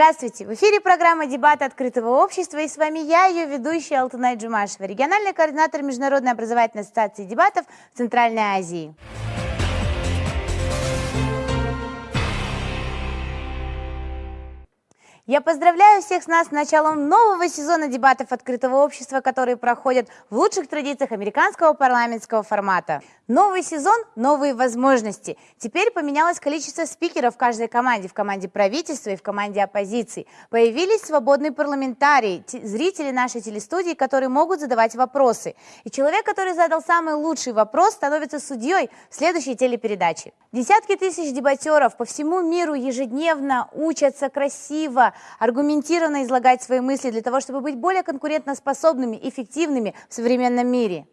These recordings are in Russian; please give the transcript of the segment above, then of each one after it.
Здравствуйте! В эфире программа «Дебаты открытого общества» и с вами я, ее ведущая Алтынай Джумашева, региональный координатор Международной образовательной ассоциации дебатов в Центральной Азии. Я поздравляю всех с нас с началом нового сезона дебатов открытого общества, которые проходят в лучших традициях американского парламентского формата. Новый сезон – новые возможности. Теперь поменялось количество спикеров в каждой команде, в команде правительства и в команде оппозиции. Появились свободные парламентарии, зрители нашей телестудии, которые могут задавать вопросы. И человек, который задал самый лучший вопрос, становится судьей в следующей телепередаче. Десятки тысяч дебатеров по всему миру ежедневно учатся красиво, аргументированно излагать свои мысли для того, чтобы быть более конкурентоспособными, эффективными в современном мире.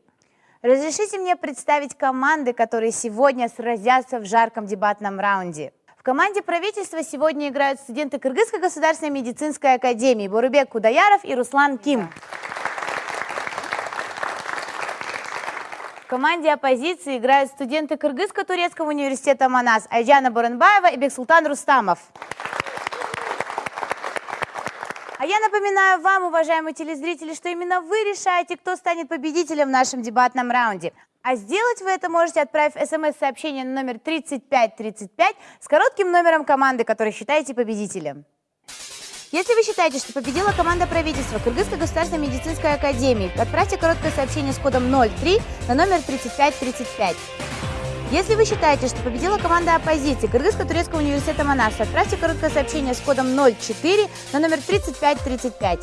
Разрешите мне представить команды, которые сегодня сразятся в жарком дебатном раунде. В команде правительства сегодня играют студенты Кыргызской государственной медицинской академии Бурубек Кудаяров и Руслан Ким. В команде оппозиции играют студенты Кыргызско-турецкого университета Манас Айджана Буранбаева и Бексултан Рустамов. А я напоминаю вам, уважаемые телезрители, что именно вы решаете, кто станет победителем в нашем дебатном раунде. А сделать вы это можете, отправив смс-сообщение на номер 3535 с коротким номером команды, который считаете победителем. Если вы считаете, что победила команда правительства Кыргызской государственной медицинской академии, отправьте короткое сообщение с кодом 03 на номер 3535. Если вы считаете, что победила команда оппозиции Кыргызско-турецкого университета Манас, отправьте короткое сообщение с кодом 04 на номер 3535.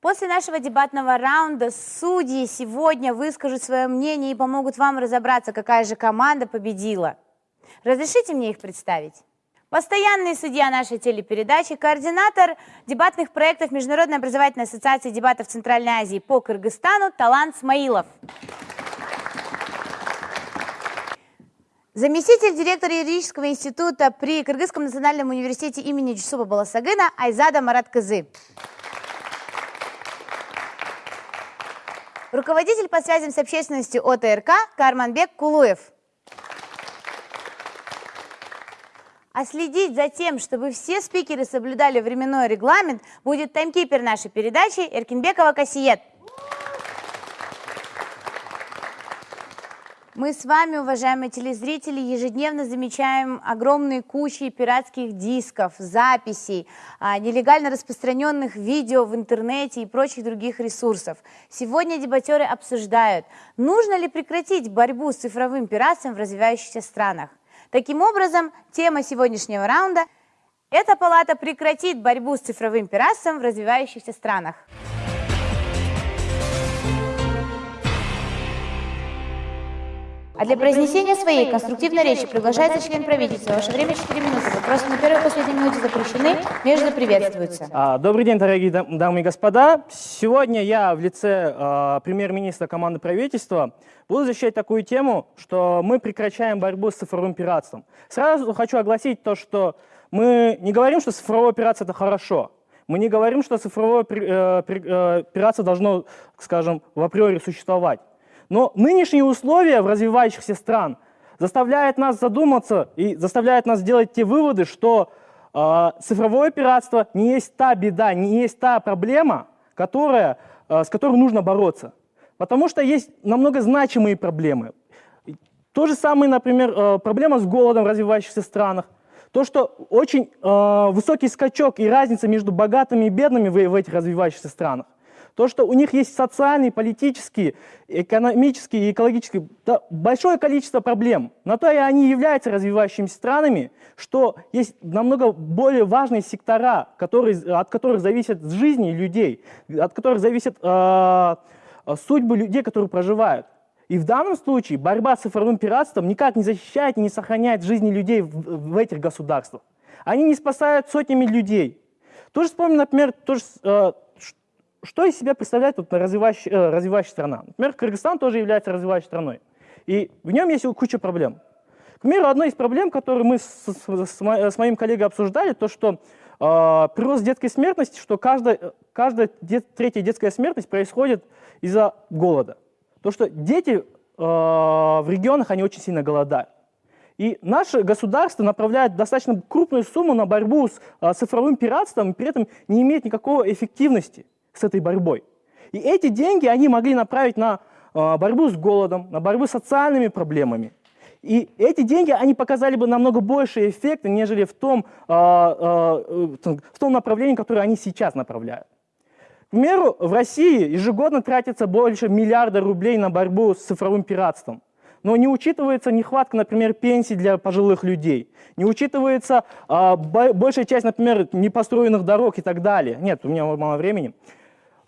После нашего дебатного раунда судьи сегодня выскажут свое мнение и помогут вам разобраться, какая же команда победила. Разрешите мне их представить? Постоянный судья нашей телепередачи, координатор дебатных проектов Международной образовательной ассоциации дебатов Центральной Азии по Кыргызстану Талант Смаилов. Заместитель директора юридического института при Кыргызском национальном университете имени Джусуба Баласагына Айзада Марат Кызы. Руководитель по связям с общественностью ОТРК Карманбек Кулуев. А следить за тем, чтобы все спикеры соблюдали временной регламент, будет таймкипер нашей передачи Эркинбекова Касиет. Мы с вами, уважаемые телезрители, ежедневно замечаем огромные кучи пиратских дисков, записей, а, нелегально распространенных видео в интернете и прочих других ресурсов. Сегодня дебатеры обсуждают, нужно ли прекратить борьбу с цифровым пиратством в развивающихся странах. Таким образом, тема сегодняшнего раунда – эта палата прекратит борьбу с цифровым пиратством в развивающихся странах. А для произнесения своей конструктивной речи приглашается член правительства. Ваше время 4 минуты. Вопросы на первой и последней минуте запрещены, между приветствуются. А, добрый день, дорогие дамы и господа. Сегодня я в лице э, премьер-министра команды правительства буду защищать такую тему, что мы прекращаем борьбу с цифровым пиратством. Сразу хочу огласить то, что мы не говорим, что цифровое пиратство – это хорошо. Мы не говорим, что цифровое э, э, пиратство должно, скажем, в априори существовать. Но нынешние условия в развивающихся стран заставляют нас задуматься и заставляют нас делать те выводы, что э, цифровое пиратство не есть та беда, не есть та проблема, которая, э, с которой нужно бороться. Потому что есть намного значимые проблемы. То же самое, например, э, проблема с голодом в развивающихся странах. То, что очень э, высокий скачок и разница между богатыми и бедными в, в этих развивающихся странах. То, что у них есть социальные, политические, экономические и экологические, да, большое количество проблем. На то и они являются развивающимися странами, что есть намного более важные сектора, которые, от которых зависят жизни людей, от которых зависят э, судьбы людей, которые проживают. И в данном случае борьба с цифровым пиратством никак не защищает и не сохраняет жизни людей в, в этих государствах. Они не спасают сотнями людей. Тоже вспомним, например, тоже, э, что из себя представляет вот развивающая, э, развивающая страна? Например, Кыргызстан тоже является развивающей страной. И в нем есть куча проблем. К примеру, одной из проблем, которую мы с, с, с моим коллегой обсуждали, то, что э, прирост детской смертности, что каждая, каждая дет, третья детская смертность происходит из-за голода. То, что дети в регионах они очень сильно голодают. И наше государство направляет достаточно крупную сумму на борьбу с цифровым пиратством, и при этом не имеет никакой эффективности с этой борьбой. И эти деньги они могли направить на борьбу с голодом, на борьбу с социальными проблемами. И эти деньги, они показали бы намного больше эффекта, нежели в том, в том направлении, которое они сейчас направляют. К примеру, в России ежегодно тратится больше миллиарда рублей на борьбу с цифровым пиратством. Но не учитывается нехватка, например, пенсий для пожилых людей. Не учитывается а, большая часть, например, непостроенных дорог и так далее. Нет, у меня мало времени.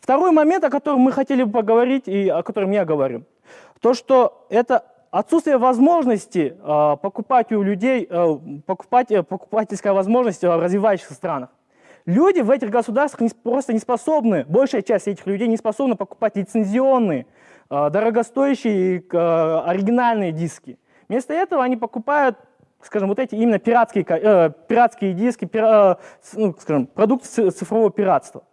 Второй момент, о котором мы хотели бы поговорить и о котором я говорю. То, что это отсутствие возможности э, покупать у людей, э, покупать, э, покупательская возможность в развивающихся странах. Люди в этих государствах не, просто не способны, большая часть этих людей не способны покупать лицензионные, э, дорогостоящие э, оригинальные диски. Вместо этого они покупают, скажем, вот эти именно пиратские, э, пиратские диски, пира, э, ну, скажем, продукты цифрового пиратства.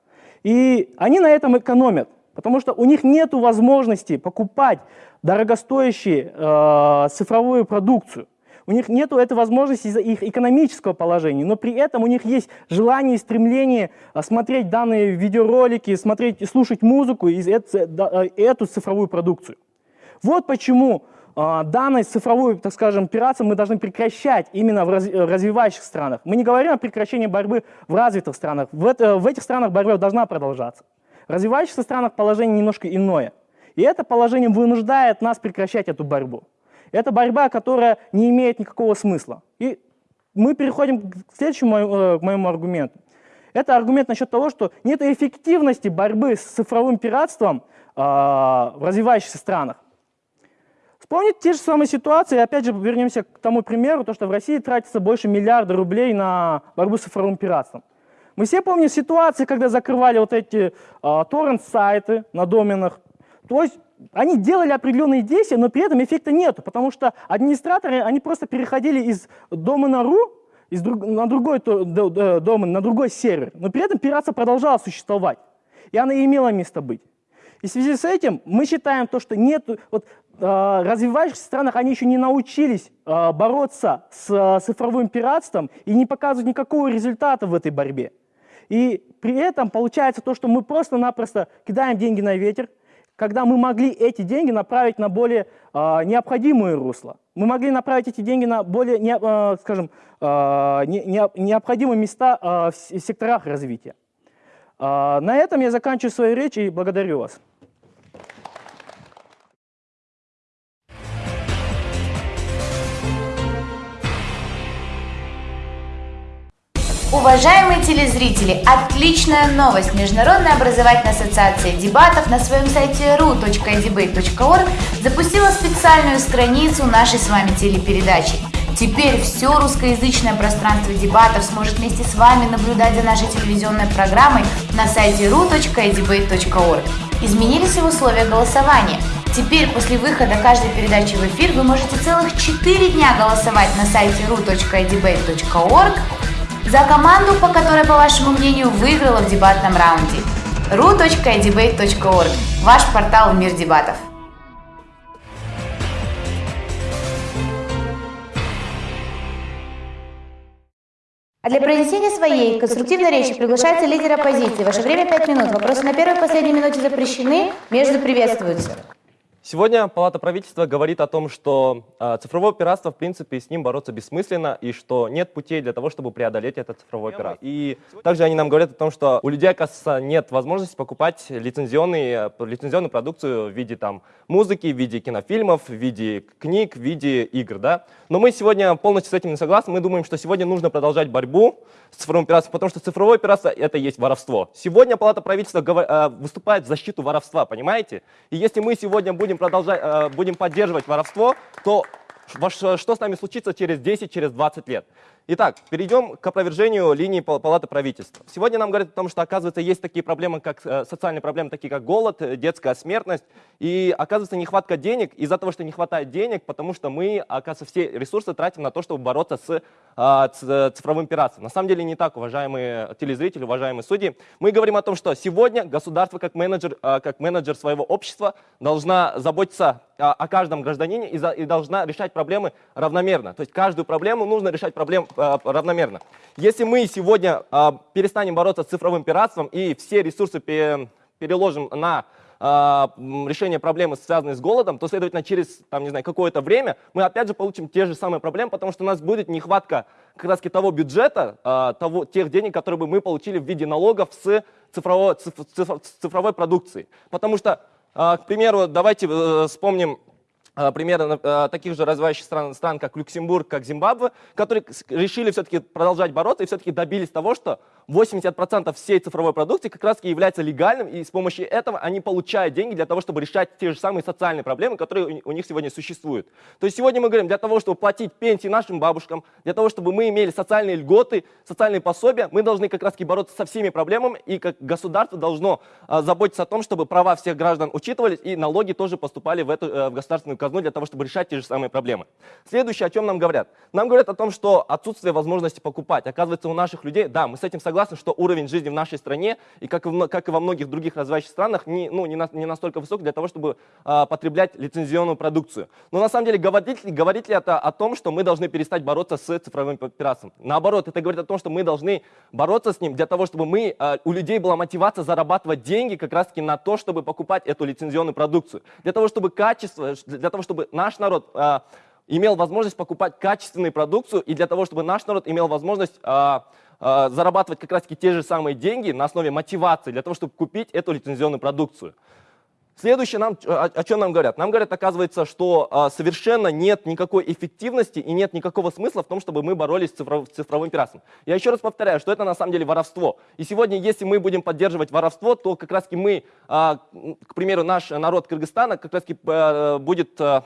И они на этом экономят, потому что у них нет возможности покупать дорогостоящую э, цифровую продукцию. У них нет этой возможности из-за их экономического положения, но при этом у них есть желание и стремление э, смотреть данные видеоролики, смотреть, слушать музыку и эту, э, эту цифровую продукцию. Вот почему э, данной цифровой, так скажем, пиратство мы должны прекращать именно в развивающих странах. Мы не говорим о прекращении борьбы в развитых странах. В, это, в этих странах борьба должна продолжаться. В развивающихся странах положение немножко иное. И это положение вынуждает нас прекращать эту борьбу. Это борьба, которая не имеет никакого смысла. И мы переходим к следующему э, к моему аргументу. Это аргумент насчет того, что нет эффективности борьбы с цифровым пиратством э, в развивающихся странах. Вспомните те же самые ситуации, опять же вернемся к тому примеру, то, что в России тратится больше миллиарда рублей на борьбу с цифровым пиратством. Мы все помним ситуации, когда закрывали вот эти э, торрент-сайты на доменах. То есть они делали определенные действия, но при этом эффекта нету, потому что администраторы, они просто переходили из домена .ru из друг, на другой домен, на другой сервер, но при этом пиратство продолжало существовать, и она имела место быть. И в связи с этим мы считаем то, что нет, вот, развивающихся странах они еще не научились э, бороться с э, цифровым пиратством и не показывают никакого результата в этой борьбе. И при этом получается то, что мы просто-напросто кидаем деньги на ветер, когда мы могли эти деньги направить на более э, необходимые русла. Мы могли направить эти деньги на более, не, э, скажем, э, не, необходимые места э, в секторах развития. Э, на этом я заканчиваю свою речь и благодарю вас. Уважаемые телезрители, отличная новость! Международная образовательная ассоциация дебатов на своем сайте ru.debate.org запустила специальную страницу нашей с вами телепередачи. Теперь все русскоязычное пространство дебатов сможет вместе с вами наблюдать за нашей телевизионной программой на сайте ru.debate.org. Изменились и условия голосования. Теперь после выхода каждой передачи в эфир вы можете целых 4 дня голосовать на сайте ru.debate.org за команду, по которой, по вашему мнению, выиграла в дебатном раунде. ru.debate.org – ваш портал «Мир дебатов». А для произнесения своей конструктивной речи приглашается лидер оппозиции. Ваше время 5 минут. Вопросы на первой и последней минуте запрещены, между приветствуются. Сегодня Палата правительства говорит о том, что э, цифровое пиратство, в принципе, с ним бороться бессмысленно, и что нет путей для того, чтобы преодолеть это цифровое пиратство. И также они нам говорят о том, что у людей, оказывается, нет возможности покупать лицензионные, лицензионную продукцию в виде там, музыки, в виде кинофильмов, в виде книг, в виде игр. Да? Но мы сегодня полностью с этим не согласны. Мы думаем, что сегодня нужно продолжать борьбу с цифровым пиратством, потому что цифровое пиратство — это есть воровство. Сегодня Палата правительства э, выступает в защиту воровства, понимаете? И если мы сегодня будем будем, продолжать, э, будем поддерживать воровство, то что с нами случится через 10, через 20 лет? Итак, перейдем к опровержению линии Палаты правительства. Сегодня нам говорят о том, что, оказывается, есть такие проблемы, как э, социальные проблемы, такие как голод, э, детская смертность, и, оказывается, нехватка денег из-за того, что не хватает денег, потому что мы, оказывается, все ресурсы тратим на то, чтобы бороться с а, цифровым пиратством. На самом деле не так, уважаемые телезрители, уважаемые судьи. Мы говорим о том, что сегодня государство как менеджер, а, как менеджер своего общества должна заботиться о, каждом гражданине и, за, и должна решать проблемы равномерно. То есть каждую проблему нужно решать проблем равномерно. Если мы сегодня э, перестанем бороться с цифровым пиратством и все ресурсы переложим на а, решение проблемы, связанной с голодом, то, следовательно, через там, не знаю, какое-то время мы опять же получим те же самые проблемы, потому что у нас будет нехватка как раз того бюджета, а, того, тех денег, которые бы мы получили в виде налогов с цифровой, цифровой продукции. Потому что, к примеру, давайте э, вспомним а, примерно а, таких же развивающих стран, стран, как Люксембург, как Зимбабве, которые решили все-таки продолжать бороться и все-таки добились того, что 80% всей цифровой продукции как раз является легальным, и с помощью этого они получают деньги для того, чтобы решать те же самые социальные проблемы, которые у них сегодня существуют. То есть сегодня мы говорим, для того, чтобы платить пенсии нашим бабушкам, для того, чтобы мы имели социальные льготы, социальные пособия, мы должны как раз бороться со всеми проблемами, и как государство должно а, заботиться о том, чтобы права всех граждан учитывались, и налоги тоже поступали в, эту, э, в государственную казну для того, чтобы решать те же самые проблемы. Следующее, о чем нам говорят. Нам говорят о том, что отсутствие возможности покупать. Оказывается, у наших людей, да, мы с этим согласны, что уровень жизни в нашей стране, и как и, как и во многих других развивающих странах, не, ну, не, на, не настолько высок для того, чтобы а, потреблять лицензионную продукцию. Но на самом деле говорит, говорит ли это о том, что мы должны перестать бороться с цифровым пиратством? Наоборот, это говорит о том, что мы должны бороться с ним для того, чтобы мы, а, у людей была мотивация зарабатывать деньги как раз-таки на то, чтобы покупать эту лицензионную продукцию. Для того, чтобы качество, для того, чтобы наш народ а, имел возможность покупать качественную продукцию и для того, чтобы наш народ имел возможность а, а, зарабатывать как раз-таки те же самые деньги на основе мотивации для того, чтобы купить эту лицензионную продукцию. Следующее, нам, о, о чем нам говорят? Нам говорят, оказывается, что а, совершенно нет никакой эффективности и нет никакого смысла в том, чтобы мы боролись с цифров, цифровым пиратством. Я еще раз повторяю, что это на самом деле воровство. И сегодня, если мы будем поддерживать воровство, то как раз мы, а, к примеру, наш народ Кыргызстана как раз а, будет... А,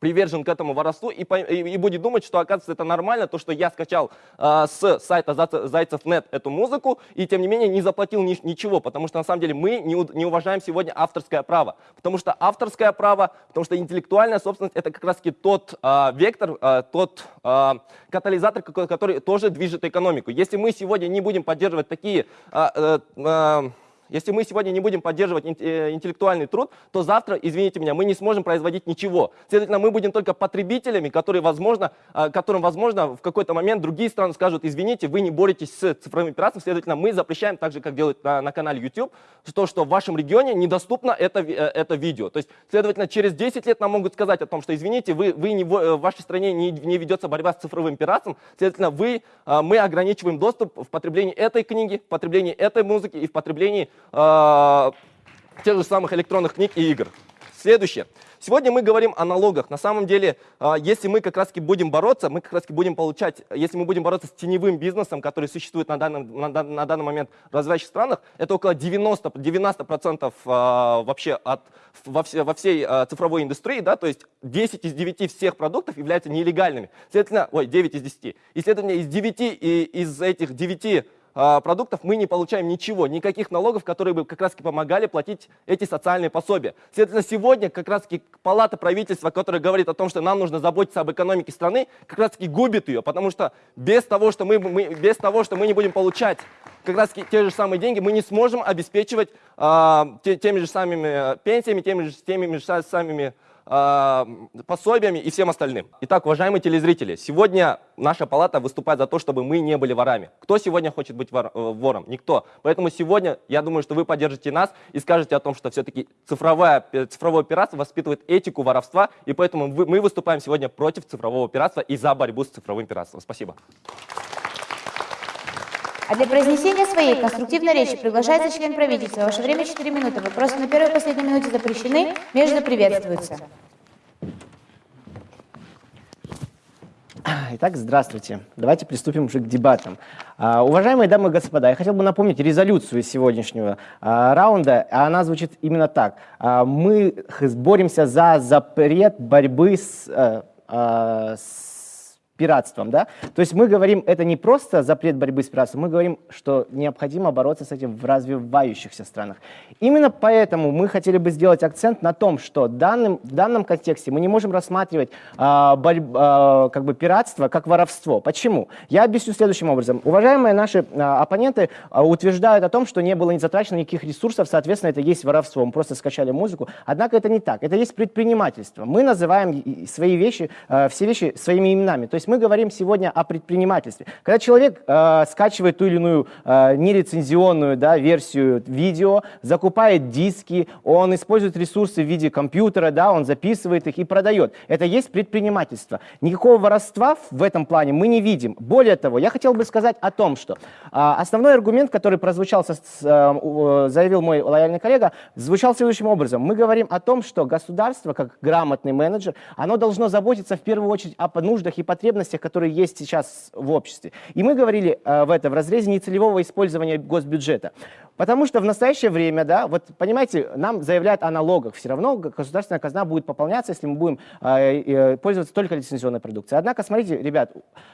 привержен к этому воровству и, и, и будет думать, что оказывается это нормально, то, что я скачал э, с сайта Зайцев.нет эту музыку и тем не менее не заплатил ни, ничего, потому что на самом деле мы не, не уважаем сегодня авторское право, потому что авторское право, потому что интеллектуальная собственность это как раз таки тот э, вектор, э, тот э, катализатор, который тоже движет экономику. Если мы сегодня не будем поддерживать такие э, э, если мы сегодня не будем поддерживать э, интеллектуальный труд, то завтра, извините меня, мы не сможем производить ничего. Следовательно, мы будем только потребителями, которые, возможно, а, которым, возможно, в какой-то момент другие страны скажут, извините, вы не боретесь с цифровым пиратством, следовательно, мы запрещаем, так же, как делают на, на канале YouTube, то, что в вашем регионе недоступно это, э, это видео. То есть, следовательно, через 10 лет нам могут сказать о том, что, извините, вы, вы не, в вашей стране не, не ведется борьба с цифровым пиратством, следовательно, вы, а, мы ограничиваем доступ в потреблении этой книги, в потреблении этой музыки и в потреблении э, тех же самых электронных книг и игр. Следующее. Сегодня мы говорим о налогах. На самом деле, э, если мы как раз будем бороться, мы как раз будем получать, если мы будем бороться с теневым бизнесом, который существует на данный, на, на данный момент в развивающих странах, это около 90%, 90% э, вообще от, во, все, во всей цифровой индустрии, да, то есть 10 из 9 всех продуктов являются нелегальными. Следовательно, ой, 9 из 10. И, следовательно, из 9 и из этих 9 а, продуктов мы не получаем ничего, никаких налогов, которые бы как раз помогали платить эти социальные пособия. Следовательно, сегодня как раз палата правительства, которая говорит о том, что нам нужно заботиться об экономике страны, как раз губит ее, потому что без того, что мы, мы, без того, что мы не будем получать как раз те же самые деньги, мы не сможем обеспечивать а, те, теми же самыми пенсиями, теми же, теми же самыми а, пособиями и всем остальным. Итак, уважаемые телезрители, сегодня наша палата выступает за то, чтобы мы не были ворами. Кто сегодня хочет быть вор, э, вором? Никто. Поэтому сегодня я думаю, что вы поддержите нас и скажете о том, что все-таки цифровое, цифровое пиратство воспитывает этику воровства, и поэтому мы выступаем сегодня против цифрового пиратства и за борьбу с цифровым пиратством. Спасибо. А для произнесения своей конструктивной речи приглашается член правительства. Ваше время 4 минуты. Вопросы на первой и последней минуте запрещены, между приветствуются. Итак, здравствуйте. Давайте приступим уже к дебатам. А, уважаемые дамы и господа, я хотел бы напомнить резолюцию сегодняшнего а, раунда. Она звучит именно так. А, мы боремся за запрет борьбы с, а, с пиратством. Да? То есть мы говорим, это не просто запрет борьбы с пиратством, мы говорим, что необходимо бороться с этим в развивающихся странах. Именно поэтому мы хотели бы сделать акцент на том, что данным, в данном контексте мы не можем рассматривать а, борь, а, как бы пиратство как воровство. Почему? Я объясню следующим образом. Уважаемые наши а, оппоненты а, утверждают о том, что не было не затрачено никаких ресурсов, соответственно, это есть воровство. Мы просто скачали музыку. Однако это не так. Это есть предпринимательство. Мы называем свои вещи, а, все вещи своими именами. То есть мы говорим сегодня о предпринимательстве. Когда человек э, скачивает ту или иную э, нелицензионную да, версию видео, закупает диски, он использует ресурсы в виде компьютера, да, он записывает их и продает. Это есть предпринимательство. Никакого воровства в этом плане мы не видим. Более того, я хотел бы сказать о том, что э, основной аргумент, который прозвучал, со, э, заявил мой лояльный коллега, звучал следующим образом. Мы говорим о том, что государство, как грамотный менеджер, оно должно заботиться в первую очередь о нуждах и потребностях потребностях, которые есть сейчас в обществе. И мы говорили э, в этом в разрезе нецелевого использования госбюджета. Потому что в настоящее время, да, вот понимаете, нам заявляют о налогах. Все равно государственная казна будет пополняться, если мы будем э, э, пользоваться только лицензионной продукцией. Однако, смотрите, ребят,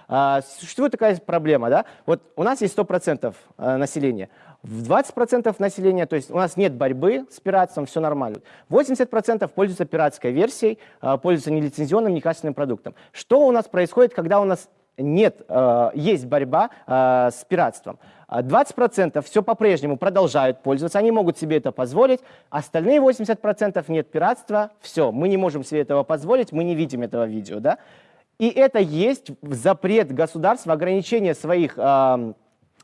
э, существует такая проблема, да, вот у нас есть 100% э, населения. В 20% населения, то есть у нас нет борьбы с пиратством, все нормально. 80% пользуются пиратской версией, э, пользуются нелицензионным, некачественным продуктом. Что у нас происходит, когда у нас нет, э, есть борьба э, с пиратством? 20% все по-прежнему продолжают пользоваться, они могут себе это позволить, остальные 80% нет пиратства, все, мы не можем себе этого позволить, мы не видим этого видео. Да? И это есть запрет государства, ограничение своих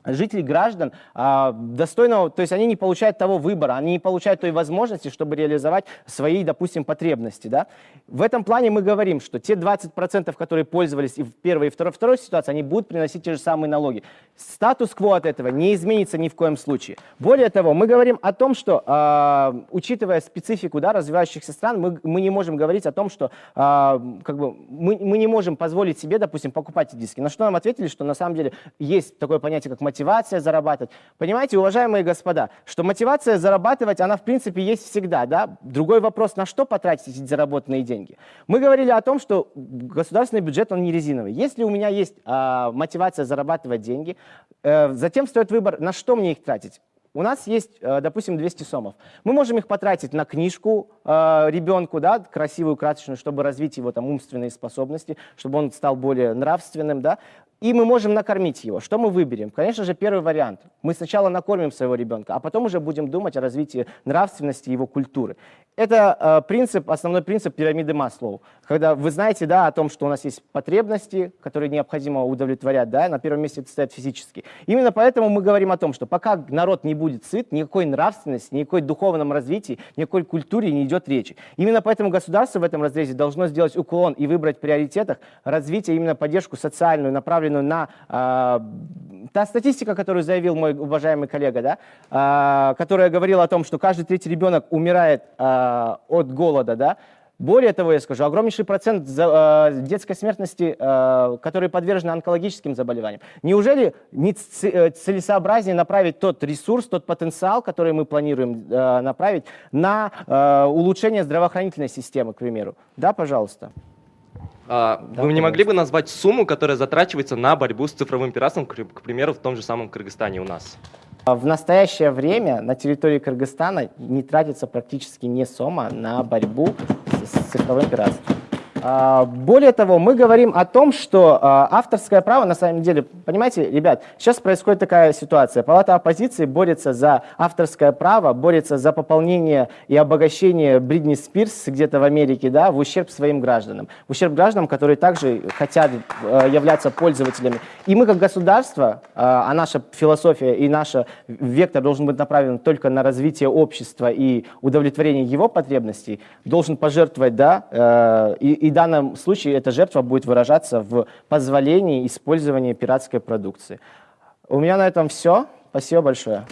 жителей, граждан а, достойного, то есть они не получают того выбора, они не получают той возможности, чтобы реализовать свои, допустим, потребности. Да? В этом плане мы говорим, что те 20%, которые пользовались и в первой, и второй, второй ситуации, они будут приносить те же самые налоги. Статус-кво от этого не изменится ни в коем случае. Более того, мы говорим о том, что, а, учитывая специфику да, развивающихся стран, мы, мы не можем говорить о том, что а, как бы мы, мы не можем позволить себе, допустим, покупать диски. На что нам ответили, что на самом деле есть такое понятие, как мотивация зарабатывать. Понимаете, уважаемые господа, что мотивация зарабатывать, она в принципе есть всегда. Да? Другой вопрос, на что потратить эти заработанные деньги. Мы говорили о том, что государственный бюджет, он не резиновый. Если у меня есть а, мотивация зарабатывать деньги, э, затем стоит выбор, на что мне их тратить. У нас есть, э, допустим, 200 сомов. Мы можем их потратить на книжку э, ребенку, да, красивую, красочную, чтобы развить его там умственные способности, чтобы он стал более нравственным, да и мы можем накормить его. Что мы выберем? Конечно же, первый вариант. Мы сначала накормим своего ребенка, а потом уже будем думать о развитии нравственности его культуры. Это э, принцип, основной принцип пирамиды Маслоу. Когда вы знаете да, о том, что у нас есть потребности, которые необходимо удовлетворять, да, на первом месте это стоят физически. Именно поэтому мы говорим о том, что пока народ не будет сыт, никакой нравственности, никакой духовном развитии, никакой культуре не идет речи. Именно поэтому государство в этом разрезе должно сделать уклон и выбрать в приоритетах развитие, именно поддержку социальную, направленную направленную на э, та статистика, которую заявил мой уважаемый коллега, да, э, которая говорила о том, что каждый третий ребенок умирает э, от голода, да, более того, я скажу, огромнейший процент э, детской смертности, э, которые подвержены онкологическим заболеваниям. Неужели не э, целесообразнее направить тот ресурс, тот потенциал, который мы планируем направить на улучшение здравоохранительной системы, к примеру? Да, пожалуйста. А, да, Вы не могли бы назвать сумму, которая затрачивается на борьбу с цифровым пиратством, к, к примеру, в том же самом Кыргызстане у нас? В настоящее время на территории Кыргызстана не тратится практически ни сома на борьбу с цифровым пиратством. А, более того, мы говорим о том, что а, авторское право, на самом деле, понимаете, ребят, сейчас происходит такая ситуация. Палата оппозиции борется за авторское право, борется за пополнение и обогащение Бридни Спирс где-то в Америке, да, в ущерб своим гражданам. В ущерб гражданам, которые также хотят э, являться пользователями. И мы как государство, а наша философия и наш вектор должен быть направлен только на развитие общества и удовлетворение его потребностей, должен пожертвовать, да, э, и и в данном случае эта жертва будет выражаться в позволении использования пиратской продукции. У меня на этом все. Спасибо большое.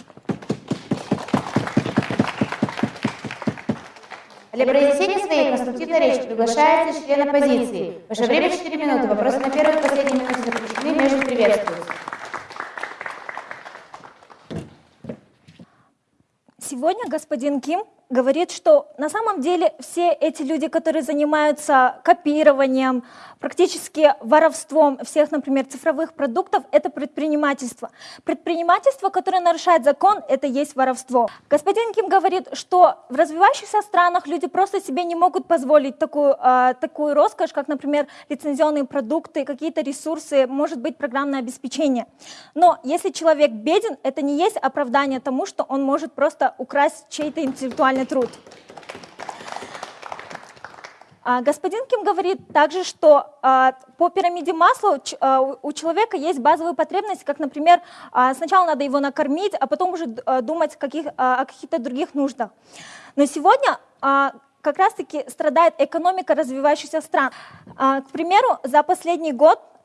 Для произнесения своей конструктивной речи приглашается член оппозиции. Ваше время 4 минуты. Вопросы на первой и последней минуте заключены, между приветствуются. Сегодня господин Ким говорит, что на самом деле все эти люди, которые занимаются копированием, практически воровством всех, например, цифровых продуктов, это предпринимательство. Предпринимательство, которое нарушает закон, это есть воровство. Господин Ким говорит, что в развивающихся странах люди просто себе не могут позволить такую, э, такую роскошь, как, например, лицензионные продукты, какие-то ресурсы, может быть, программное обеспечение. Но если человек беден, это не есть оправдание тому, что он может просто украсть чей-то интеллектуальный труд. А, господин Ким говорит также, что а, по пирамиде масла а, у человека есть базовые потребности, как, например, сначала надо его накормить, а потом уже думать каких, о каких-то других нуждах. Но сегодня как раз-таки страдает экономика развивающихся стран. К примеру, за последний год а,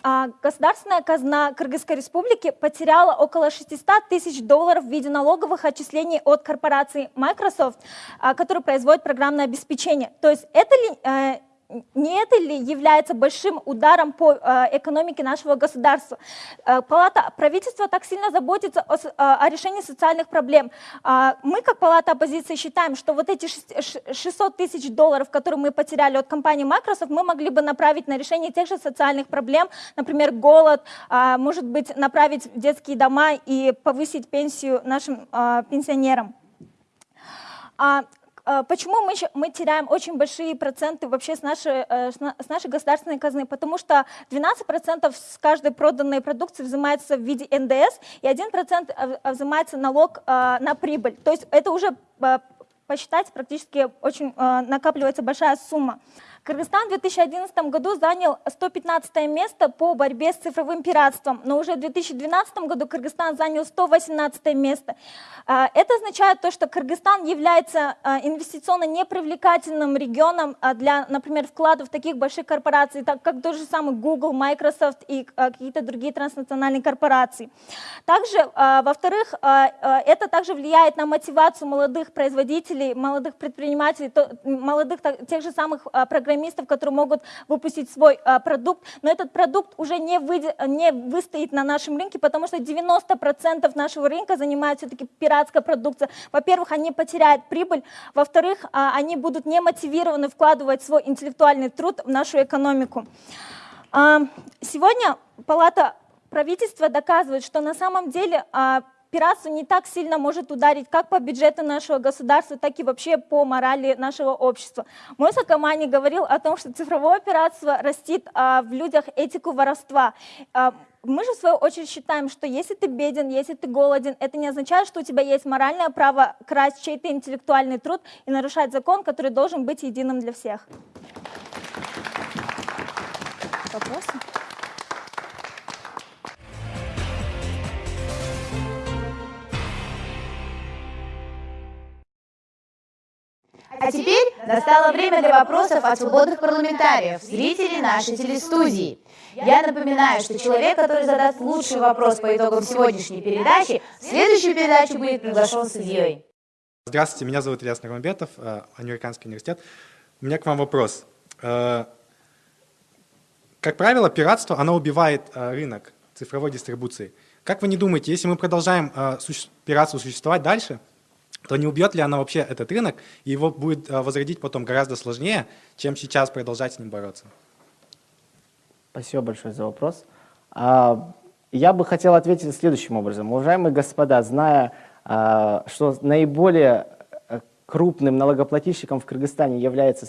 государственная казна Кыргызской республики потеряла около 600 тысяч долларов в виде налоговых отчислений от корпорации Microsoft, а, которая производит программное обеспечение. То есть это ли э, не это ли является большим ударом по э, экономике нашего государства? Э, палата правительства так сильно заботится о, э, о решении социальных проблем. Э, мы, как палата оппозиции, считаем, что вот эти 600 тысяч долларов, которые мы потеряли от компании Microsoft, мы могли бы направить на решение тех же социальных проблем, например, голод, э, может быть, направить в детские дома и повысить пенсию нашим э, пенсионерам. А, почему мы, мы теряем очень большие проценты вообще с нашей, э, с нашей государственной казны? Потому что 12% с каждой проданной продукции взимается в виде НДС, и 1% взимается налог а, на прибыль. То есть это уже посчитать практически очень накапливается большая сумма. Кыргызстан в 2011 году занял 115 место по борьбе с цифровым пиратством, но уже в 2012 году Кыргызстан занял 118 место. А, это означает то, что Кыргызстан является а, инвестиционно непривлекательным регионом а, для, например, вкладов таких больших корпораций, как тот же самый Google, Microsoft и какие-то другие транснациональные корпорации. Также, во-вторых, это также влияет на мотивацию молодых производителей, молодых предпринимателей, молодых тех же самых программистов, программистов, которые могут выпустить свой а, продукт, но этот продукт уже не, выйдет, не выстоит на нашем рынке, потому что 90% нашего рынка занимает все-таки пиратская продукция. Во-первых, они потеряют прибыль, во-вторых, а, они будут не мотивированы вкладывать свой интеллектуальный труд в нашу экономику. А, сегодня Палата правительства доказывает, что на самом деле пиратство не так сильно может ударить как по бюджету нашего государства, так и вообще по морали нашего общества. Мой Сакамани говорил о том, что цифровое пиратство растит а, в людях этику воровства. А, мы же в свою очередь считаем, что если ты беден, если ты голоден, это не означает, что у тебя есть моральное право красть чей-то интеллектуальный труд и нарушать закон, который должен быть единым для всех. Вопросы? А теперь настало время для вопросов от свободных парламентариев, зрителей нашей телестудии. Я напоминаю, что человек, который задаст лучший вопрос по итогам сегодняшней передачи, в следующую передачу будет приглашен судьей. Здравствуйте, меня зовут Ильяс Нагмамбетов, э, Американский университет. У меня к вам вопрос. Э, как правило, пиратство, оно убивает э, рынок цифровой дистрибуции. Как вы не думаете, если мы продолжаем пиратство существовать дальше, то не убьет ли она вообще этот рынок, и его будет э, возродить потом гораздо сложнее, чем сейчас продолжать с ним бороться? Спасибо большое за вопрос. А, я бы хотел ответить следующим образом. Уважаемые господа, зная, а, что наиболее э, крупным налогоплательщиком в Кыргызстане является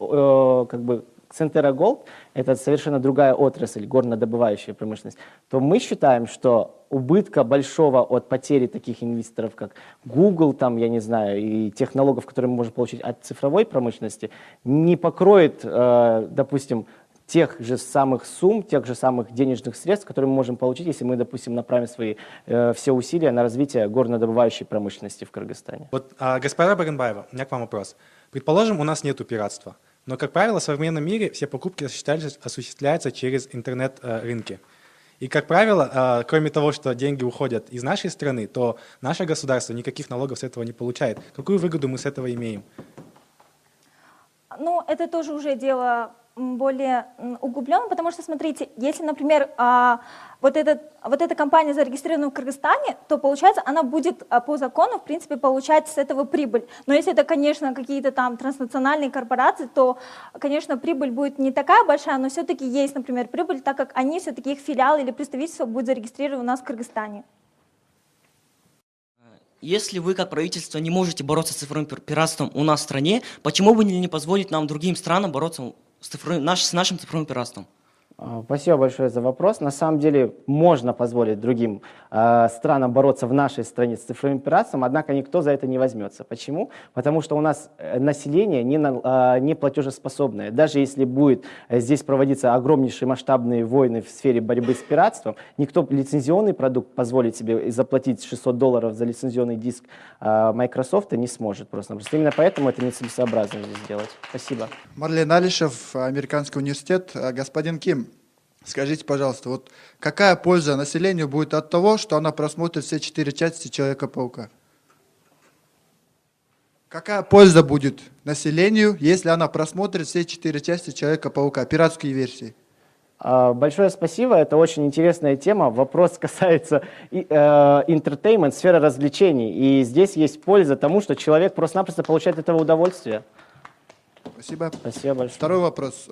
э, как бы Центера Голд – это совершенно другая отрасль, горнодобывающая промышленность, то мы считаем, что убытка большого от потери таких инвесторов, как Google, там, я не знаю, и тех налогов, которые мы можем получить от цифровой промышленности, не покроет, э, допустим, тех же самых сумм, тех же самых денежных средств, которые мы можем получить, если мы, допустим, направим свои э, все усилия на развитие горнодобывающей промышленности в Кыргызстане. Вот, а, господа Баренбаева, у меня к вам вопрос. Предположим, у нас нет пиратства. Но, как правило, в современном мире все покупки осуществляются через интернет-рынки. И, как правило, кроме того, что деньги уходят из нашей страны, то наше государство никаких налогов с этого не получает. Какую выгоду мы с этого имеем? Ну, это тоже уже дело более м, углубленно, потому что, смотрите, если, например, а, вот, этот, вот эта компания зарегистрирована в Кыргызстане, то, получается, она будет а, по закону, в принципе, получать с этого прибыль. Но если это, конечно, какие-то там транснациональные корпорации, то, конечно, прибыль будет не такая большая, но все-таки есть, например, прибыль, так как они все-таки их филиал или представительство будет зарегистрировано у нас в Кыргызстане. Если вы, как правительство, не можете бороться с цифровым пир- пиратством у нас в стране, почему бы не позволить нам, другим странам, бороться с, цифровым- наш- с нашим цифровым пиратством? А, Спасибо большое за вопрос. На самом деле можно позволить другим э, странам бороться в нашей стране с цифровым пиратством, однако никто за это не возьмется. Почему? Потому что у нас э, население не, на- э, не платежеспособное. Даже если будет э, здесь проводиться огромнейшие масштабные войны в сфере борьбы с пиратством, никто лицензионный продукт позволить себе заплатить 600 долларов за лицензионный диск э, Microsoft не сможет просто. Просто именно поэтому это нецелесообразно здесь сделать. Спасибо. Марлен Алишев, Американский университет. Э, Господин Ким, скажите, пожалуйста, вот какая польза населению будет от того, что она просмотрит все четыре части Человека-паука? Какая польза будет населению, если она просмотрит все четыре части Человека-паука, пиратские версии? А, Большое спасибо, это очень интересная тема. Вопрос касается и, э, сферы развлечений. И здесь есть польза тому, что человек просто-напросто получает от этого удовольствие. Спасибо. Спасибо большое. Второй вопрос.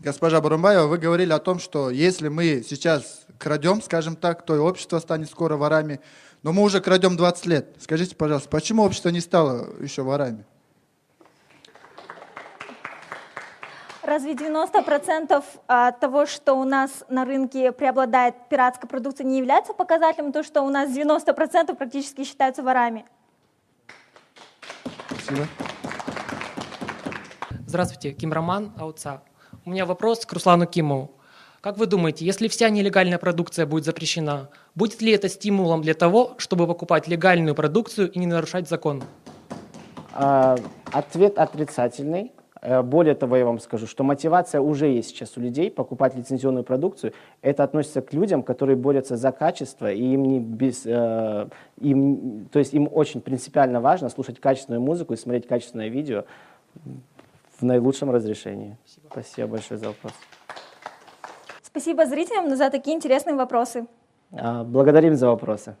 Госпожа Барумбаева, вы говорили о том, что если мы сейчас крадем, скажем так, то и общество станет скоро ворами. Но мы уже крадем 20 лет. Скажите, пожалуйста, почему общество не стало еще ворами? Разве 90% от того, что у нас на рынке преобладает пиратская продукция, не является показателем того, что у нас 90% практически считаются ворами? Спасибо. Здравствуйте, Ким Роман, АУЦА. У меня вопрос к Руслану Кимову. Как вы думаете, если вся нелегальная продукция будет запрещена, будет ли это стимулом для того, чтобы покупать легальную продукцию и не нарушать закон? А, Ответ отрицательный. Э, Более того, я вам скажу, что мотивация уже есть сейчас у людей покупать лицензионную продукцию. Это относится к людям, которые борются за качество, и им не без, э, им, то есть им очень принципиально важно слушать качественную музыку и смотреть качественное видео в наилучшем разрешении. Спасибо большое за вопрос. Спасибо зрителям за такие интересные вопросы. А, Благодарим за вопросы.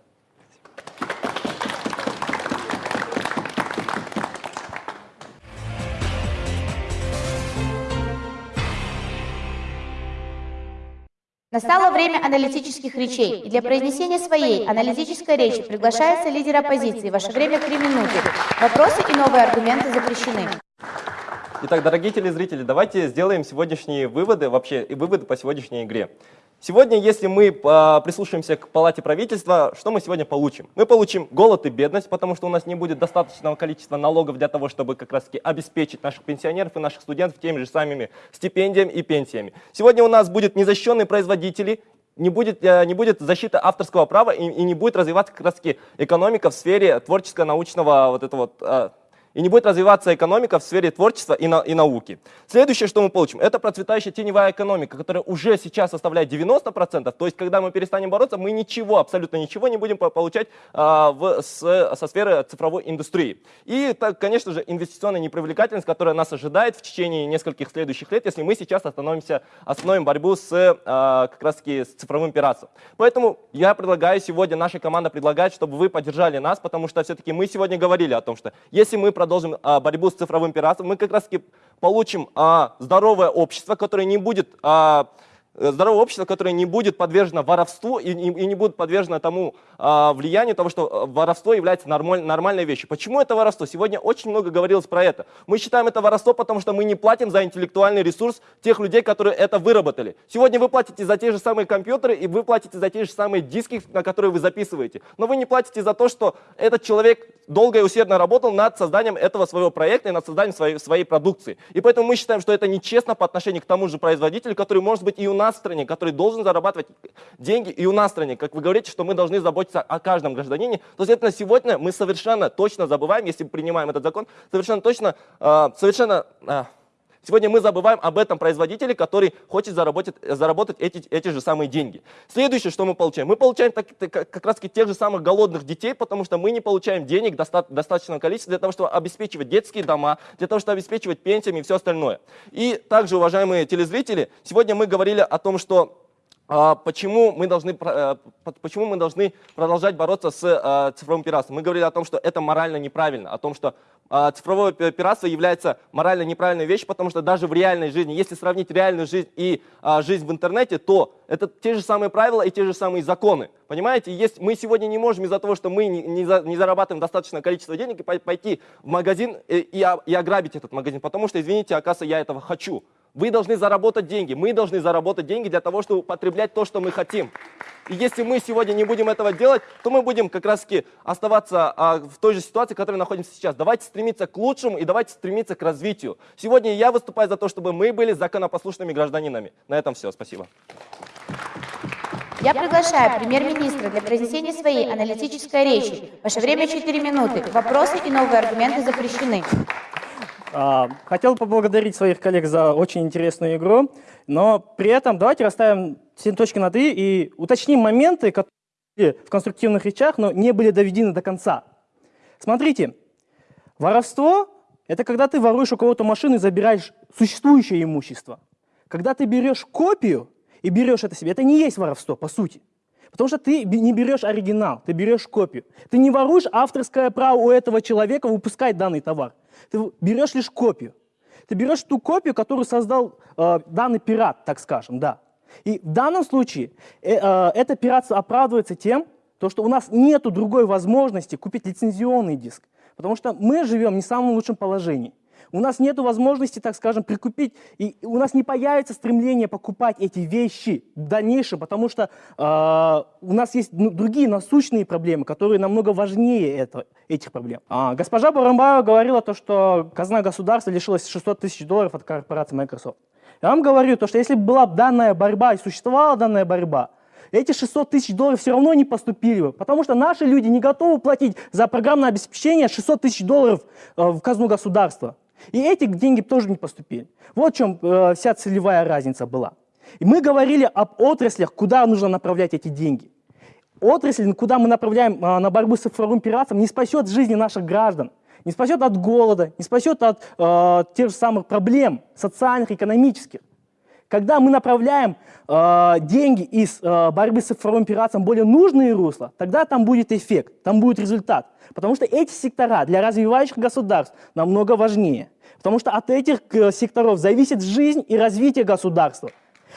Настало время аналитических речей, и для произнесения своей аналитической речи приглашается лидер оппозиции. Ваше время три минуты. Вопросы и новые аргументы запрещены. Итак, дорогие телезрители, давайте сделаем сегодняшние выводы, вообще и выводы по сегодняшней игре. Сегодня, если мы а, прислушаемся к палате правительства, что мы сегодня получим? Мы получим голод и бедность, потому что у нас не будет достаточного количества налогов для того, чтобы как раз таки обеспечить наших пенсионеров и наших студентов теми же самыми стипендиями и пенсиями. Сегодня у нас будут незащищенные производители, не будет, э, не будет защиты авторского права и, и не будет развиваться как раз таки экономика в сфере творческо-научного вот этого вот, э, и не будет развиваться экономика в сфере творчества и, на- и науки. Следующее, что мы получим, это процветающая теневая экономика, которая уже сейчас составляет 90%. То есть, когда мы перестанем бороться, мы ничего, абсолютно ничего не будем по- получать а, в, с- со сферы цифровой индустрии. И, так, конечно же, инвестиционная непривлекательность, которая нас ожидает в течение нескольких следующих лет, если мы сейчас остановимся, остановим борьбу с а, как раз-таки с цифровым пиратством. Поэтому я предлагаю сегодня, наша команда предлагает, чтобы вы поддержали нас, потому что все-таки мы сегодня говорили о том, что если мы продолжим а, борьбу с цифровым пиратством, мы как раз-таки получим а, здоровое общество, которое не будет а, здоровое общество, которое не будет подвержено воровству и, и- и не будет подвержено тому а, влиянию того, что э, воровство является нормаль- нормальной вещью. Почему это воровство? Сегодня очень много говорилось про это. Мы считаем это воровство, потому что мы не платим за интеллектуальный ресурс тех людей, которые это выработали. Сегодня вы платите за те же самые компьютеры и вы платите за те же самые диски, на которые вы записываете. Но вы не платите за то, что этот человек долго и усердно работал над созданием этого своего проекта и над созданием своей, своей продукции. И поэтому мы считаем, что это нечестно по отношению к тому же производителю, который может быть и у нас в стране, который должен зарабатывать деньги и у нас в стране. Как вы говорите, что мы должны заботиться о каждом гражданине, то, следовательно, сегодня мы совершенно точно забываем, если принимаем этот закон, совершенно точно, э, совершенно... Сегодня мы забываем об этом производителе, который хочет заработать, заработать эти, эти же самые деньги. Следующее, что мы получаем? Мы получаем так, как раз тех же самых голодных детей, потому что мы не получаем денег доста достаточного количества для того, чтобы обеспечивать детские дома, для того, чтобы обеспечивать пенсиями и все остальное. И также, уважаемые телезрители, сегодня мы говорили о том, что а, почему мы должны, э, почему мы должны продолжать бороться с э, цифровым пиратством. Мы говорили о том, что это морально неправильно, о том, что цифровое пиратство является морально неправильной вещью, потому что даже в реальной жизни, если сравнить реальную жизнь и а, жизнь в интернете, то это те же самые правила и те же самые законы. Понимаете, есть, мы сегодня не можем из-за того, что мы не, не, за, не зарабатываем достаточное количество денег, пойти в магазин и, и, и ограбить этот магазин, потому что, извините, оказывается, я этого хочу. Вы должны заработать деньги, мы должны заработать деньги для того, чтобы потреблять то, что мы хотим. И если мы сегодня не будем этого делать, то мы будем как раз таки оставаться а, в той же ситуации, в которой находимся сейчас. Давайте стремиться к лучшему и давайте стремиться к развитию. Сегодня я выступаю за то, чтобы мы были законопослушными гражданинами. На этом все. Спасибо. Я приглашаю премьер-министра для произнесения своей аналитической речи. Ваше время 4 минуты. Вопросы и новые аргументы запрещены. А, хотел поблагодарить своих коллег за очень интересную игру, но при этом давайте расставим все точки над «и» и уточним моменты, которые в конструктивных речах, но не были доведены до конца. Смотрите, воровство – это когда ты воруешь у кого-то машину и забираешь существующее имущество. Когда ты берешь копию и берешь это себе, это не есть воровство, по сути. Потому что ты не берешь оригинал, ты берешь копию. Ты не воруешь авторское право у этого человека выпускать данный товар. Ты берешь лишь копию. Ты берешь ту копию, которую создал э, данный пират, так скажем, да. И в данном случае э, э, это пиратство оправдывается тем, то, что у нас нет другой возможности купить лицензионный диск, потому что мы живем не в самом лучшем положении. У нас нет возможности, так скажем, прикупить, и у нас не появится стремление покупать эти вещи в дальнейшем, потому что э, у нас есть ну, другие насущные проблемы, которые намного важнее это, этих проблем. А, госпожа Барамбаева говорила, то, что казна государства лишилась 600 тысяч долларов от корпорации Microsoft. Я вам говорю, то, что если бы была данная борьба и существовала данная борьба, эти 600 тысяч долларов все равно не поступили бы, потому что наши люди не готовы платить за программное обеспечение 600 тысяч долларов э, в казну государства. И эти деньги тоже не поступили. Вот в чем э, вся целевая разница была. И мы говорили об отраслях, куда нужно направлять эти деньги. Отрасль, куда мы направляем э, на борьбу с цифровым пиратством, не спасет жизни наших граждан, не спасет от голода, не спасет от э, тех же самых проблем социальных, экономических. Когда мы направляем э, деньги из э, борьбы с цифровым пиратством более нужные русла, тогда там будет эффект, там будет результат. Потому что эти сектора для развивающих государств намного важнее. Потому что от этих э, секторов зависит жизнь и развитие государства.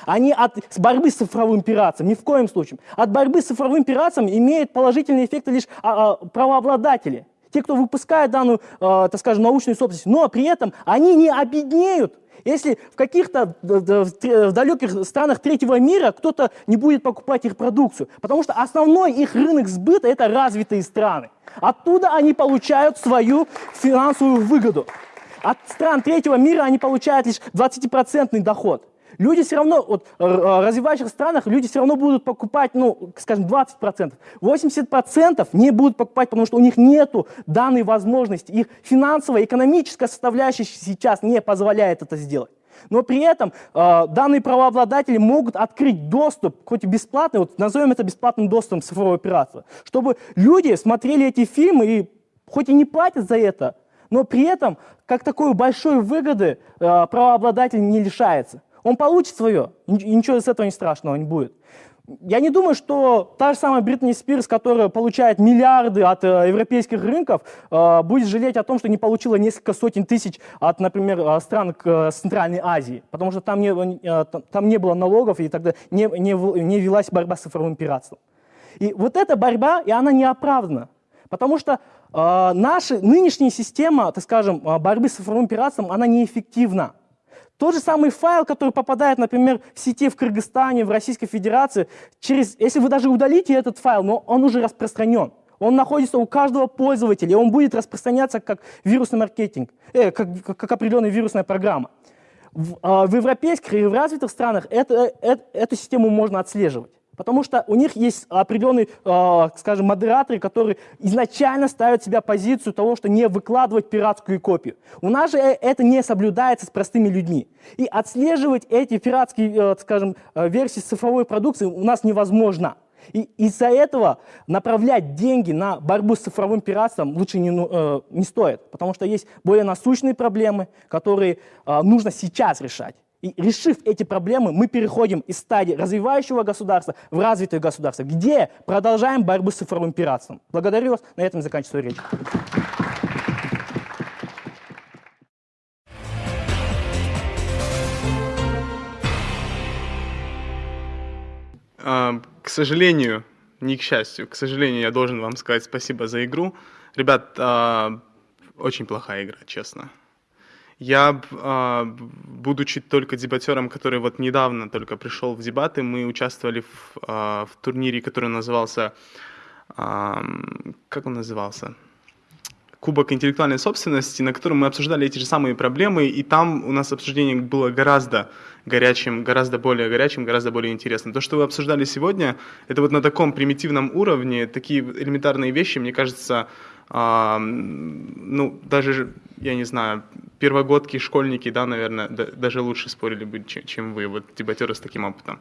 А не от борьбы с цифровым пиратством, ни в коем случае. От борьбы с цифровым пиратством имеют положительные эффекты лишь а, а, правообладатели. Те, кто выпускает данную, э, так скажем, научную собственность. Но при этом они не обеднеют если в каких-то далеких странах третьего мира кто-то не будет покупать их продукцию, потому что основной их рынок сбыта – это развитые страны. Оттуда они получают свою финансовую выгоду. От стран третьего мира они получают лишь 20% доход. Люди все равно, вот, в развивающих странах люди все равно будут покупать, ну, скажем, 20%. 80% не будут покупать, потому что у них нет данной возможности. Их финансовая, экономическая составляющая сейчас не позволяет это сделать. Но при этом э, данные правообладатели могут открыть доступ, хоть и бесплатный, вот назовем это бесплатным доступом цифрового оператора, чтобы люди смотрели эти фильмы и хоть и не платят за это, но при этом как такой большой выгоды э, правообладатель не лишается. Он получит свое, и ничего из этого не страшного не будет. Я не думаю, что та же самая Бритни Спирс, которая получает миллиарды от э, европейских рынков, э, будет жалеть о том, что не получила несколько сотен тысяч от, например, э, стран э, Центральной Азии, потому что там не, э, там не было налогов, и тогда не, не, не велась борьба с цифровым пиратством. И вот эта борьба, и она не оправдана, потому что э, наша нынешняя система, так скажем, э, борьбы с цифровым пиратством, она неэффективна. Тот же самый файл, который попадает, например, в сети в Кыргызстане, в Российской Федерации, через, если вы даже удалите этот файл, но он уже распространен. Он находится у каждого пользователя, и он будет распространяться как вирусный маркетинг, э, как, как, как определенная вирусная программа. В, э, в европейских и в развитых странах это, это, эту систему можно отслеживать. Потому что у них есть определенные, э, скажем, модераторы, которые изначально ставят себя позицию того, что не выкладывать пиратскую копию. У нас же э, это не соблюдается с простыми людьми. И отслеживать эти пиратские, э, скажем, версии цифровой продукции у нас невозможно. И из-за этого направлять деньги на борьбу с цифровым пиратством лучше не, э, не стоит, потому что есть более насущные проблемы, которые э, нужно сейчас решать. И решив эти проблемы, мы переходим из стадии развивающего государства в развитое государство, где продолжаем борьбу с цифровым пиратством. Благодарю вас. На этом заканчиваю речь. А, к сожалению, не к счастью, к сожалению, я должен вам сказать спасибо за игру. Ребят, а, очень плохая игра, честно. Я, а, будучи только дебатером, который вот недавно только пришел в дебаты, мы участвовали в, а, в турнире, который назывался... Как он назывался? Кубок интеллектуальной собственности, на котором мы обсуждали эти же самые проблемы, и там у нас обсуждение было гораздо горячим, гораздо более горячим, гораздо более интересным. То, что вы обсуждали сегодня, это вот на таком примитивном уровне, такие элементарные вещи, мне кажется, ну, даже, я не знаю, первогодки, школьники, да, наверное, да, даже лучше спорили бы, чем, чем вы, вот дебатеры с таким опытом.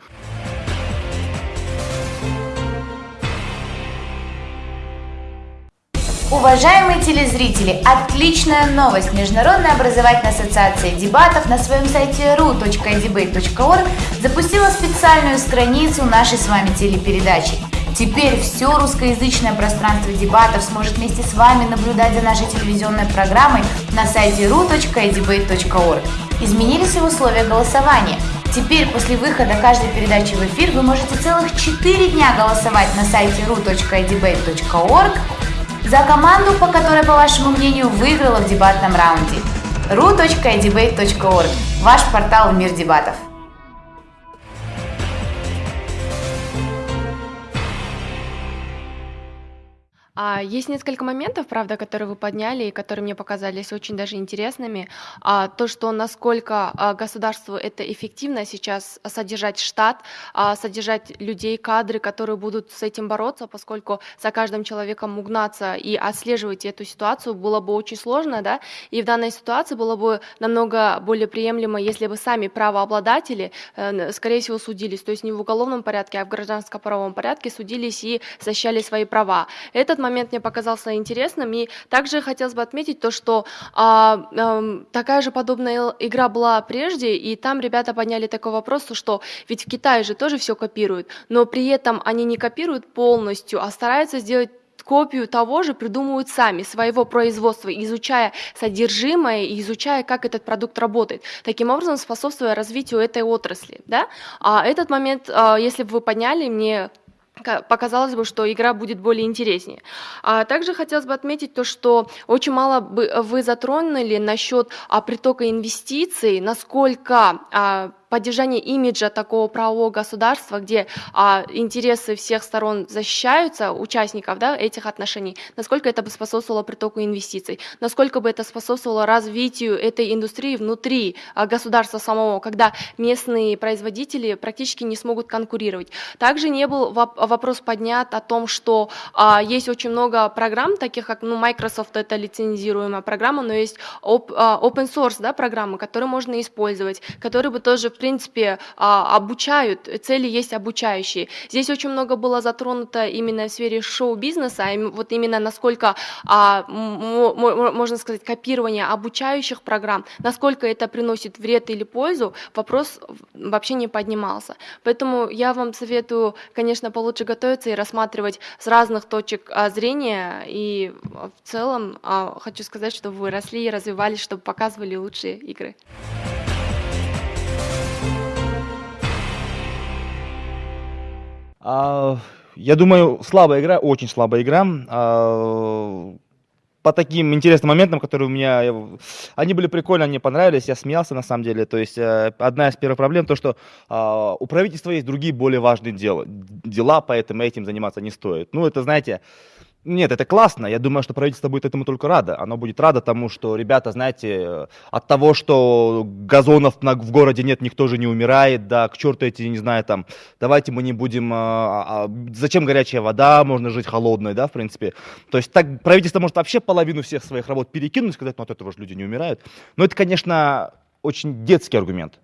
Уважаемые телезрители, отличная новость! Международная образовательная ассоциация дебатов на своем сайте ru.edebate.org запустила специальную страницу нашей с вами телепередачи. Теперь все русскоязычное пространство дебатов сможет вместе с вами наблюдать за нашей телевизионной программой на сайте ru.edebate.org. Изменились и условия голосования. Теперь после выхода каждой передачи в эфир вы можете целых 4 дня голосовать на сайте ru.edebate.org за команду, по которой, по вашему мнению, выиграла в дебатном раунде. ru.edebate.org – ваш портал в мир дебатов. А, есть несколько моментов, правда, которые вы подняли и которые мне показались очень даже интересными. А, то, что насколько а, государству это эффективно сейчас содержать штат, а, содержать людей, кадры, которые будут с этим бороться, поскольку за каждым человеком угнаться и отслеживать эту ситуацию было бы очень сложно, да, и в данной ситуации было бы намного более приемлемо, если бы сами правообладатели, э, скорее всего, судились, то есть не в уголовном порядке, а в гражданско-правовом порядке судились и защищали свои права. Этот момент мне показался интересным. И также хотелось бы отметить то, что а, а, такая же подобная игра была прежде, и там ребята подняли такой вопрос, что ведь в Китае же тоже все копируют, но при этом они не копируют полностью, а стараются сделать копию того же придумывают сами, своего производства, изучая содержимое и изучая, как этот продукт работает. Таким образом, способствуя развитию этой отрасли. Да? А этот момент, а, если бы вы подняли, мне показалось бы, что игра будет более интереснее. А также хотелось бы отметить то, что очень мало бы вы затронули насчет а, притока инвестиций, насколько а, поддержание имиджа такого правового государства, где а, интересы всех сторон защищаются, участников да, этих отношений, насколько это бы способствовало притоку инвестиций, насколько бы это способствовало развитию этой индустрии внутри а, государства самого, когда местные производители практически не смогут конкурировать. Также не был вопрос поднят о том, что а, есть очень много программ, таких как ну, Microsoft, это лицензируемая программа, но есть оп, а, open source да, программы, которые можно использовать, которые бы тоже в принципе, а, обучают, цели есть обучающие. Здесь очень много было затронуто именно в сфере шоу-бизнеса, вот именно насколько, а, можно сказать, копирование обучающих программ, насколько это приносит вред или пользу, вопрос вообще не поднимался. Поэтому я вам советую, конечно, получше готовиться и рассматривать с разных точек а, зрения, и в целом хочу сказать, что вы росли и развивались, чтобы показывали лучшие игры. А, я думаю, слабая игра, очень слабая игра. А, по таким интересным моментам, которые у меня, они были прикольно, мне понравились, я смеялся на самом деле. То есть э, одна из первых проблем то, что а, у правительства есть другие более важные дела, дела, поэтому этим заниматься не стоит. Ну это, знаете, Нет, это классно. Я думаю, что правительство будет этому только радо. Оно будет радо тому, что, ребята, знаете, от того, что газонов в городе нет, никто же не умирает, да, к черту эти, не знаю, там, давайте мы не будем, а, а, зачем горячая вода, можно жить холодной, да, в принципе. То есть так правительство может вообще половину всех своих работ перекинуть, сказать, ну от этого же люди не умирают. Но это, конечно, очень детский аргумент.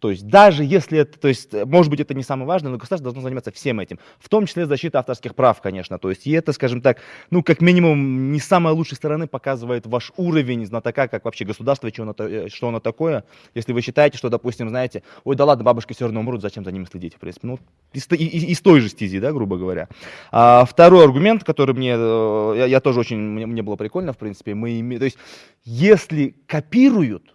То есть даже если это, то есть, может быть, это не самое важное, но государство должно заниматься всем этим, в том числе защита авторских прав, конечно. То есть и это, скажем так, ну, как минимум, не с самой лучшей стороны показывает ваш уровень знатока, как вообще государство, что оно, э, что оно такое. Если вы считаете, что, допустим, знаете, ой, да ладно, бабушки все равно умрут, зачем за ними следить, в принципе. Ну, из, из, из той же стези, да, грубо говоря. А, второй аргумент, который мне, э, я, я тоже очень, мне, мне было прикольно, в принципе, мы имеем, то есть, если копируют,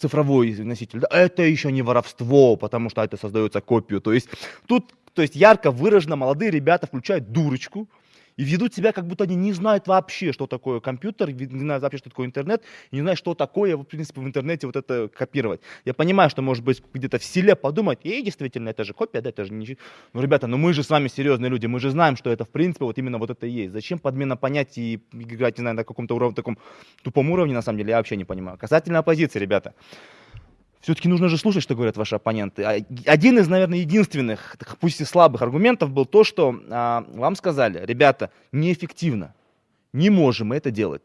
цифровой носитель, да, это еще не воровство, потому что это создается копию. То есть тут то есть ярко выражено молодые ребята включают дурочку, и ведут себя, как будто они не знают вообще, что такое компьютер, не знают вообще, что такое интернет, и не знают, что такое, в принципе, в интернете вот это копировать. Я понимаю, что, может быть, где-то в селе подумать, и действительно, это же копия, да, это же ничего. Ну, ребята, ну мы же с вами серьезные люди, мы же знаем, что это, в принципе, вот именно вот это и есть. Зачем подмена понятий и играть, не знаю, на каком-то уровне, таком тупом уровне, на самом деле, я вообще не понимаю. Касательно оппозиции, ребята. Все-таки нужно же слушать, что говорят ваши оппоненты. А, один из, наверное, единственных, пусть и слабых аргументов был то, что а, вам сказали, ребята, неэффективно, не можем мы это делать.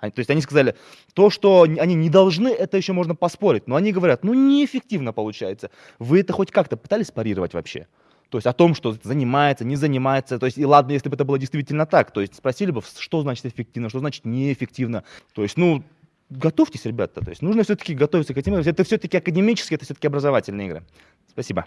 то есть они сказали, то, что они не должны, это еще можно поспорить. Но они говорят, ну неэффективно получается. Вы это хоть как-то пытались парировать вообще? То есть о том, что занимается, не занимается. То есть и ладно, если бы это было действительно так. То есть спросили бы, что значит эффективно, что значит неэффективно. То есть, ну, готовьтесь, ребята. То есть нужно все-таки готовиться к этим играм. Это все-таки академические, это все-таки образовательные игры. Спасибо.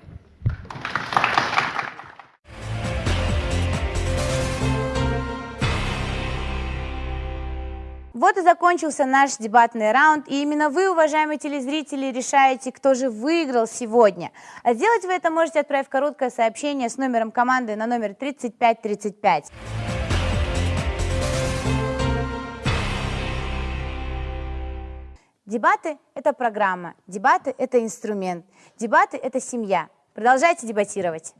Вот и закончился наш дебатный раунд, и именно вы, уважаемые телезрители, решаете, кто же выиграл сегодня. А сделать вы это можете, отправив короткое сообщение с номером команды на номер 3535. Дебаты – это программа, дебаты – это инструмент, дебаты – это семья. Продолжайте дебатировать.